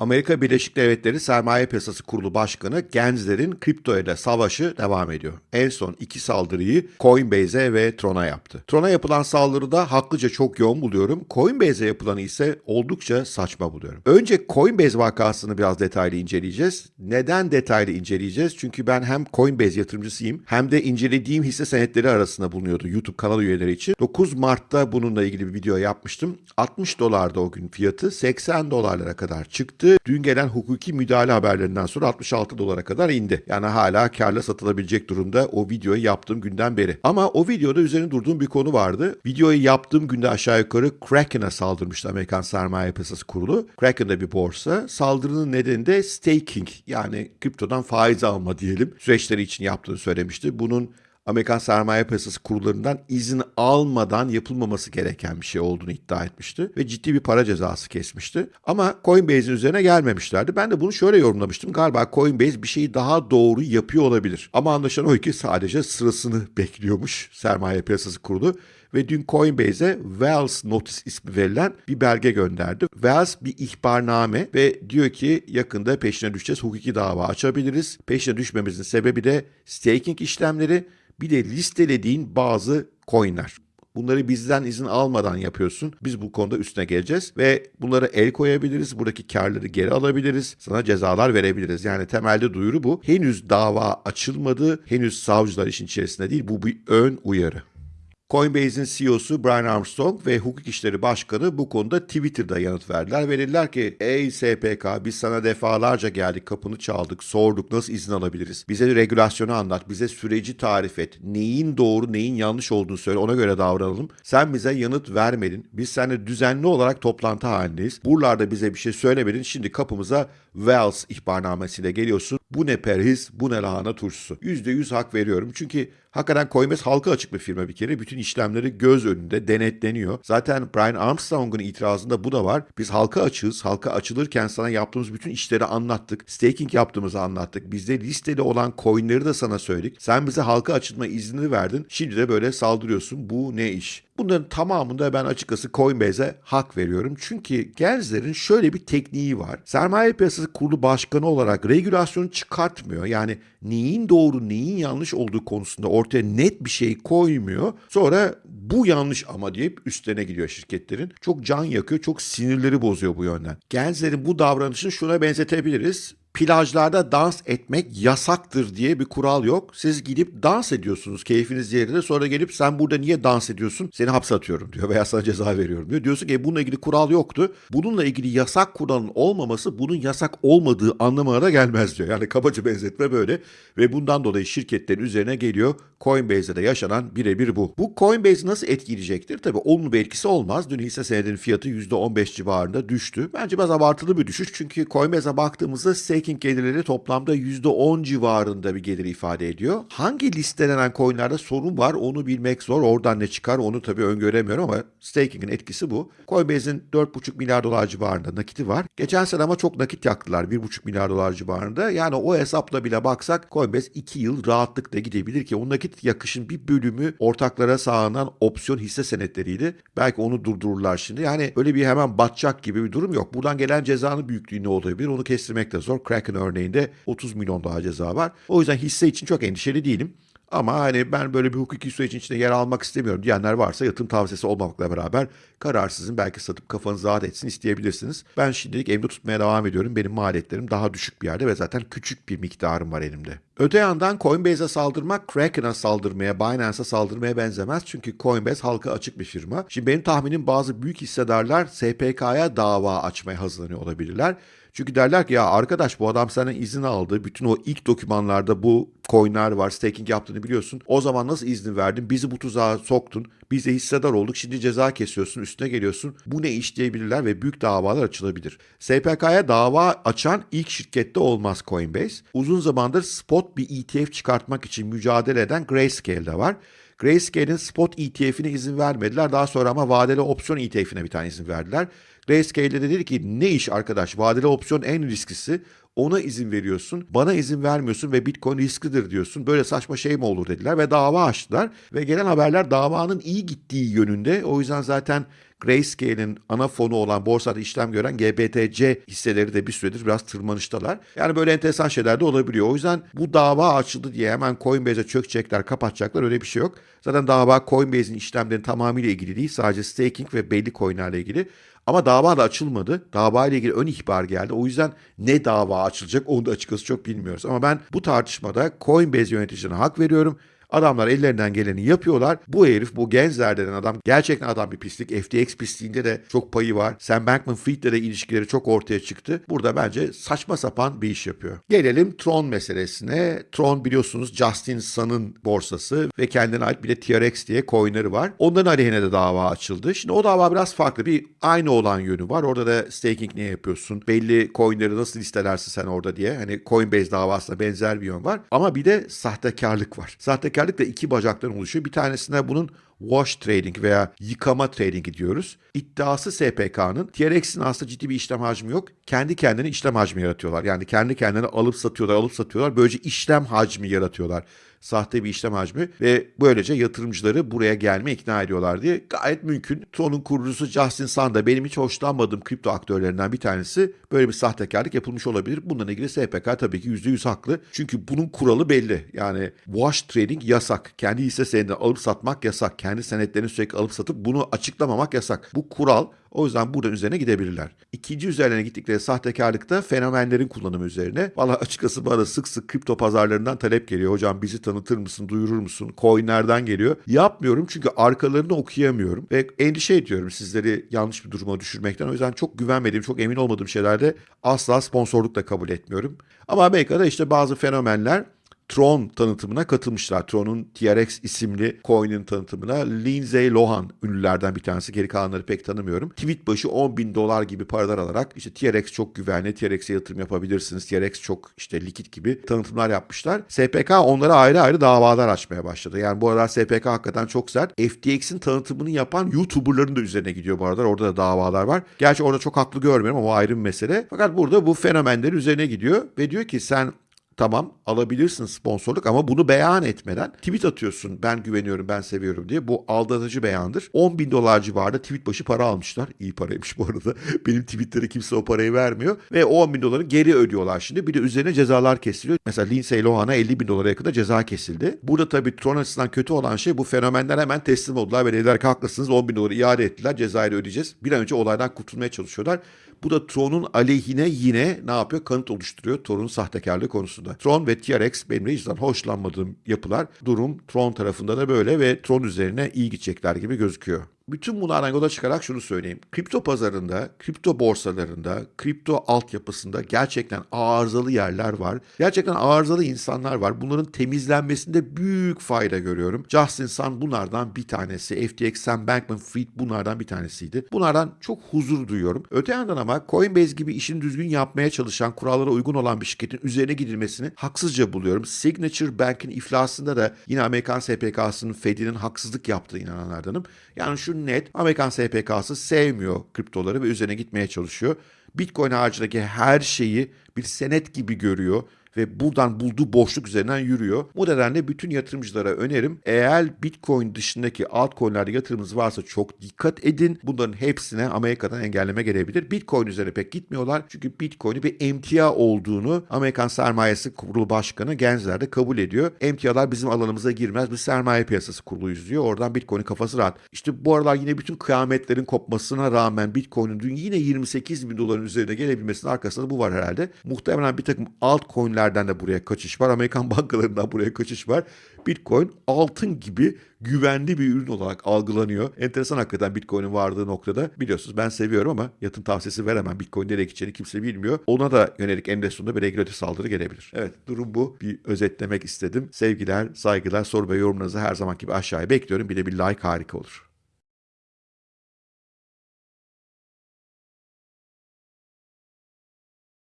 Amerika Birleşik Devletleri Sermaye Piyasası Kurulu Başkanı Gensler'in kripto ile savaşı devam ediyor. En son iki saldırıyı Coinbase'e ve Tron'a yaptı. Tron'a yapılan saldırıda haklıca çok yoğun buluyorum. Coinbase'e yapılanı ise oldukça saçma buluyorum. Önce Coinbase vakasını biraz detaylı inceleyeceğiz. Neden detaylı inceleyeceğiz? Çünkü ben hem Coinbase yatırımcısıyım hem de incelediğim hisse senetleri arasında bulunuyordu YouTube kanal üyeleri için. 9 Mart'ta bununla ilgili bir video yapmıştım. 60 dolarda o gün fiyatı 80 dolarlara kadar çıktı. Dün gelen hukuki müdahale haberlerinden sonra 66 dolara kadar indi. Yani hala karla satılabilecek durumda o videoyu yaptığım günden beri. Ama o videoda üzerine durduğum bir konu vardı. Videoyu yaptığım günde aşağı yukarı Kraken'a saldırmıştı Amerikan Sermaye Piyasası Kurulu. Kraken de bir borsa. Saldırının nedeni de staking yani kriptodan faiz alma diyelim süreçleri için yaptığını söylemişti. Bunun Amerikan sermaye piyasası kurullarından izin almadan yapılmaması gereken bir şey olduğunu iddia etmişti ve ciddi bir para cezası kesmişti. Ama Coinbase'in üzerine gelmemişlerdi. Ben de bunu şöyle yorumlamıştım. Galiba Coinbase bir şeyi daha doğru yapıyor olabilir. Ama anlaşılan o ki sadece sırasını bekliyormuş sermaye piyasası kurulu ve dün Coinbase'e Wells Notice ismi verilen bir belge gönderdi. Wells bir ihbarname ve diyor ki yakında peşine düşeceğiz, hukuki dava açabiliriz. Peşine düşmemizin sebebi de staking işlemleri bir de listelediğin bazı coinler. Bunları bizden izin almadan yapıyorsun. Biz bu konuda üstüne geleceğiz ve bunları el koyabiliriz. Buradaki karları geri alabiliriz. Sana cezalar verebiliriz. Yani temelde duyuru bu. Henüz dava açılmadı. Henüz savcılar işin içerisinde değil. Bu bir ön uyarı. Coinbase'in CEO'su Brian Armstrong ve hukuk işleri başkanı bu konuda Twitter'da yanıt verdiler. Verirler ki ey SPK biz sana defalarca geldik kapını çaldık sorduk nasıl izin alabiliriz? Bize regülasyonu anlat bize süreci tarif et. Neyin doğru neyin yanlış olduğunu söyle ona göre davranalım. Sen bize yanıt vermedin. Biz seninle düzenli olarak toplantı halindeyiz. Buralarda bize bir şey söylemedin. Şimdi kapımıza Wells ihbarnamesiyle geliyorsun. Bu ne perhiz bu ne lahana turşusu. %100 hak veriyorum. Çünkü Hakikaten Coinbase halka açık bir firma bir kere. Bütün işlemleri göz önünde denetleniyor. Zaten Brian Armstrong'un itirazında bu da var. Biz halka açığız. Halka açılırken sana yaptığımız bütün işleri anlattık. Staking yaptığımızı anlattık. Bizde listeli olan coinleri de sana söyledik. Sen bize halka açılma izni verdin. Şimdi de böyle saldırıyorsun. Bu ne iş? Bunların tamamında ben açıkçası Coinbase'e hak veriyorum. Çünkü Gensler'in şöyle bir tekniği var. Sermaye piyasası kurulu başkanı olarak regülasyonu çıkartmıyor. Yani neyin doğru neyin yanlış olduğu konusunda ortaya net bir şey koymuyor. Sonra bu yanlış ama deyip üstlerine gidiyor şirketlerin. Çok can yakıyor, çok sinirleri bozuyor bu yönden. Gensler'in bu davranışını şuna benzetebiliriz plajlarda dans etmek yasaktır diye bir kural yok. Siz gidip dans ediyorsunuz keyfiniz yerinde sonra gelip sen burada niye dans ediyorsun seni hapse atıyorum diyor veya sana ceza veriyorum diyor. Diyorsun ki bununla ilgili kural yoktu. Bununla ilgili yasak kuralın olmaması bunun yasak olmadığı anlamına da gelmez diyor. Yani kabaca benzetme böyle ve bundan dolayı şirketlerin üzerine geliyor. Coinbase'de de yaşanan birebir bu. Bu Coinbase nasıl etkileyecektir? Tabii olumlu bir etkisi olmaz. Dün hisse senedinin fiyatı %15 civarında düştü. Bence biraz abartılı bir düşüş çünkü Coinbase'e baktığımızda staking gelirleri toplamda %10 civarında bir gelir ifade ediyor. Hangi listelenen coinlerde sorun var onu bilmek zor. Oradan ne çıkar onu tabii öngöremiyorum ama staking'in etkisi bu. Coinbase'in 4,5 milyar dolar civarında nakiti var. Geçen sene ama çok nakit yaktılar 1,5 milyar dolar civarında. Yani o hesapla bile baksak Coinbase 2 yıl rahatlıkla gidebilir ki o nakit yakışın bir bölümü ortaklara sağlanan opsiyon hisse senetleriydi. Belki onu durdururlar şimdi. Yani öyle bir hemen batacak gibi bir durum yok. Buradan gelen cezanın büyüklüğü ne olabilir onu kestirmek de zor. Kraken örneğinde 30 milyon daha ceza var. O yüzden hisse için çok endişeli değilim. Ama hani ben böyle bir hukuki sürecin içinde yer almak istemiyorum diyenler varsa yatırım tavsiyesi olmamakla beraber kararsızın belki satıp kafanız rahat etsin isteyebilirsiniz. Ben şimdilik evde tutmaya devam ediyorum. Benim maliyetlerim daha düşük bir yerde ve zaten küçük bir miktarım var elimde. Öte yandan Coinbase'e saldırmak Kraken'a saldırmaya, Binance'a saldırmaya benzemez. Çünkü Coinbase halka açık bir firma. Şimdi benim tahminim bazı büyük hissedarlar SPK'ya dava açmaya hazırlanıyor olabilirler. Çünkü derler ki ya arkadaş bu adam senden izin aldı. Bütün o ilk dokümanlarda bu coinler var. Staking yaptığını biliyorsun. O zaman nasıl izin verdin? Bizi bu tuzağa soktun. Biz de hissedar olduk. Şimdi ceza kesiyorsun. Üstüne geliyorsun. Bu ne iş diyebilirler ve büyük davalar açılabilir. SPK'ya dava açan ilk şirkette olmaz Coinbase. Uzun zamandır spot bir ETF çıkartmak için mücadele eden Grayscale'de var. Grayscale'in spot ETF'ine izin vermediler. Daha sonra ama vadeli opsiyon ETF'ine bir tane izin verdiler. Grayscale de dedi ki ne iş arkadaş vadeli opsiyon en risklisi ona izin veriyorsun. Bana izin vermiyorsun ve Bitcoin risklidir diyorsun. Böyle saçma şey mi olur dediler ve dava açtılar. Ve gelen haberler davanın iyi gittiği yönünde. O yüzden zaten Grayscale'in ana fonu olan borsada işlem gören GBTC hisseleri de bir süredir biraz tırmanıştalar. Yani böyle enteresan şeyler de olabiliyor. O yüzden bu dava açıldı diye hemen Coinbase'e çökecekler, kapatacaklar öyle bir şey yok. Zaten dava Coinbase'in işlemlerinin tamamıyla ilgili değil. Sadece staking ve belli coinlerle ilgili. Ama dava da açılmadı. Dava ile ilgili ön ihbar geldi. O yüzden ne dava açılacak onu da açıkçası çok bilmiyoruz. Ama ben bu tartışmada Coinbase yöneticilerine hak veriyorum. Adamlar ellerinden geleni yapıyorlar. Bu herif bu Gensler denen adam gerçekten adam bir pislik. FTX pisliğinde de çok payı var. Sam Bankman-Fried'le de ilişkileri çok ortaya çıktı. Burada bence saçma sapan bir iş yapıyor. Gelelim Tron meselesine. Tron biliyorsunuz Justin Sun'ın borsası ve kendine ait bir de TRX diye coinleri var. Onların aleyhine de dava açıldı. Şimdi o dava biraz farklı. Bir aynı olan yönü var. Orada da staking ne yapıyorsun? Belli coinleri nasıl listelersin sen orada diye. Hani Coinbase davasına benzer bir yön var. Ama bir de sahtekarlık var. Sahtekar tekerlik iki bacaktan oluşuyor. Bir tanesine bunun wash trading veya yıkama trading diyoruz. İddiası SPK'nın TRX'in aslında ciddi bir işlem hacmi yok. Kendi kendine işlem hacmi yaratıyorlar. Yani kendi kendine alıp satıyorlar, alıp satıyorlar. Böylece işlem hacmi yaratıyorlar sahte bir işlem hacmi ve böylece yatırımcıları buraya gelme ikna ediyorlar diye gayet mümkün. Tron'un kurucusu Justin Sun benim hiç hoşlanmadığım kripto aktörlerinden bir tanesi. Böyle bir sahtekarlık yapılmış olabilir. Bununla ilgili SPK tabii ki %100 haklı. Çünkü bunun kuralı belli. Yani wash trading yasak. Kendi hisse senedini alıp satmak yasak. Kendi senetlerini sürekli alıp satıp bunu açıklamamak yasak. Bu kural o yüzden buradan üzerine gidebilirler. İkinci üzerine gittikleri sahtekarlıkta fenomenlerin kullanımı üzerine. Valla açıkçası bana sık sık kripto pazarlarından talep geliyor. Hocam bizi tanıtır mısın, duyurur musun? Coinlerden geliyor. Yapmıyorum çünkü arkalarını okuyamıyorum. Ve endişe ediyorum sizleri yanlış bir duruma düşürmekten. O yüzden çok güvenmediğim, çok emin olmadığım şeylerde asla sponsorluk da kabul etmiyorum. Ama Amerika'da işte bazı fenomenler Tron tanıtımına katılmışlar. Tron'un TRX isimli coin'in tanıtımına Lindsay Lohan ünlülerden bir tanesi. Geri kalanları pek tanımıyorum. Tweet başı 10 bin dolar gibi paralar alarak işte TRX çok güvenli, TRX'e yatırım yapabilirsiniz, TRX çok işte likit gibi tanıtımlar yapmışlar. SPK onlara ayrı ayrı davalar açmaya başladı. Yani bu aralar SPK hakikaten çok sert. FTX'in tanıtımını yapan YouTuber'ların da üzerine gidiyor bu aralar. Orada da davalar var. Gerçi orada çok haklı görmüyorum ama o ayrı bir mesele. Fakat burada bu fenomenlerin üzerine gidiyor ve diyor ki sen Tamam alabilirsin sponsorluk ama bunu beyan etmeden tweet atıyorsun ben güveniyorum ben seviyorum diye. Bu aldatıcı beyandır. 10 bin dolar civarında tweet başı para almışlar. İyi paraymış bu arada. Benim tweetlere kimse o parayı vermiyor. Ve 10 bin doları geri ödüyorlar şimdi. Bir de üzerine cezalar kesiliyor. Mesela Lindsay Lohan'a 50 bin dolara yakında ceza kesildi. Burada tabii Tron açısından kötü olan şey bu fenomenler hemen teslim oldular ve dediler ki haklısınız 10 bin doları iade ettiler. Cezayı ödeyeceğiz. Bir an önce olaydan kurtulmaya çalışıyorlar. Bu da Tron'un aleyhine yine ne yapıyor? Kanıt oluşturuyor Tron'un sahtekarlığı konusunda. Tron ve TRX benim de hiç hoşlanmadığım yapılar. Durum Tron tarafında da böyle ve Tron üzerine iyi gidecekler gibi gözüküyor. Bütün bunlardan yola çıkarak şunu söyleyeyim. Kripto pazarında, kripto borsalarında, kripto altyapısında gerçekten arızalı yerler var. Gerçekten arızalı insanlar var. Bunların temizlenmesinde büyük fayda görüyorum. Justin Sun bunlardan bir tanesi. FTX, Sam Bankman-Fried bunlardan bir tanesiydi. Bunlardan çok huzur duyuyorum. Öte yandan ama Coinbase gibi işini düzgün yapmaya çalışan, kurallara uygun olan bir şirketin üzerine gidilmesini haksızca buluyorum. Signature Bank'in iflasında da yine Amerikan SPK'sının Fed'inin haksızlık yaptığı inananlardanım. Yani şu net Amerikan SPK'sı sevmiyor kriptoları ve üzerine gitmeye çalışıyor. Bitcoin haricindeki her şeyi bir senet gibi görüyor ve buradan bulduğu boşluk üzerinden yürüyor. Bu nedenle bütün yatırımcılara önerim eğer Bitcoin dışındaki altcoin'lerde yatırımınız varsa çok dikkat edin. Bunların hepsine Amerika'dan engelleme gelebilir. Bitcoin üzerine pek gitmiyorlar. Çünkü Bitcoin'i bir emtia olduğunu Amerikan Sermayesi Kurulu Başkanı Gensler de kabul ediyor. Emtialar bizim alanımıza girmez. Biz sermaye piyasası kuruluyuz diyor. Oradan Bitcoin'in kafası rahat. İşte bu aralar yine bütün kıyametlerin kopmasına rağmen Bitcoin'in dün yine 28 bin doların üzerine gelebilmesinin arkasında bu var herhalde. Muhtemelen bir takım altcoin'ler ülkelerden de buraya kaçış var. Amerikan bankalarından buraya kaçış var. Bitcoin altın gibi güvenli bir ürün olarak algılanıyor. Enteresan hakikaten Bitcoin'in vardığı noktada. Biliyorsunuz ben seviyorum ama yatın tavsiyesi veremem. Bitcoin nereye gideceğini kimse bilmiyor. Ona da yönelik eninde sonunda bir regülatif saldırı gelebilir. Evet durum bu. Bir özetlemek istedim. Sevgiler, saygılar, soru ve yorumlarınızı her zaman gibi aşağıya bekliyorum. Bir de bir like harika olur.